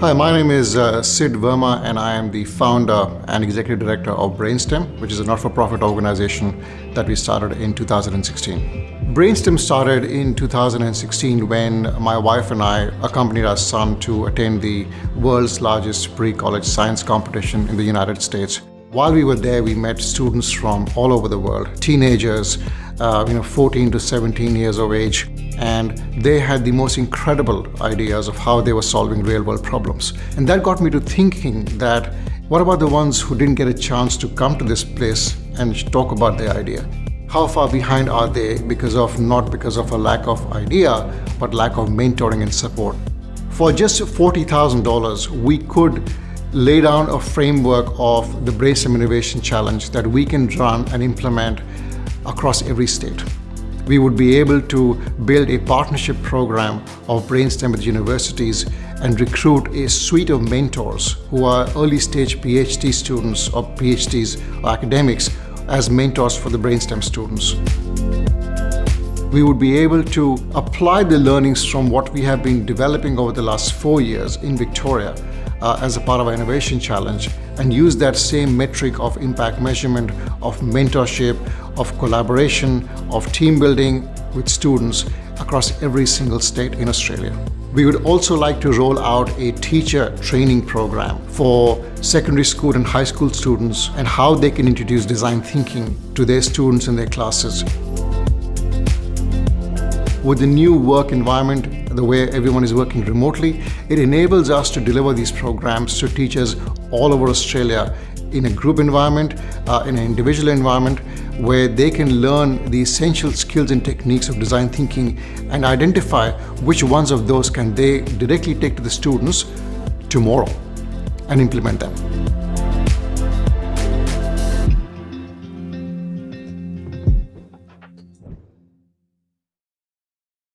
Hi, my name is uh, Sid Verma and I am the founder and executive director of Brainstem, which is a not-for-profit organization that we started in 2016. Brainstem started in 2016 when my wife and I accompanied our son to attend the world's largest pre-college science competition in the United States. While we were there, we met students from all over the world, teenagers, uh, you know, 14 to 17 years of age, and they had the most incredible ideas of how they were solving real world problems. And that got me to thinking that what about the ones who didn't get a chance to come to this place and talk about their idea? How far behind are they because of, not because of a lack of idea, but lack of mentoring and support? For just $40,000, we could lay down a framework of the Brainstem Innovation Challenge that we can run and implement across every state we would be able to build a partnership program of Brainstem with universities and recruit a suite of mentors who are early stage PhD students or PhDs or academics as mentors for the Brainstem students. We would be able to apply the learnings from what we have been developing over the last four years in Victoria uh, as a part of our innovation challenge and use that same metric of impact measurement, of mentorship, of collaboration, of team building with students across every single state in Australia. We would also like to roll out a teacher training program for secondary school and high school students and how they can introduce design thinking to their students in their classes. With the new work environment, the way everyone is working remotely, it enables us to deliver these programs to teachers all over Australia in a group environment, uh, in an individual environment, where they can learn the essential skills and techniques of design thinking and identify which ones of those can they directly take to the students tomorrow and implement them.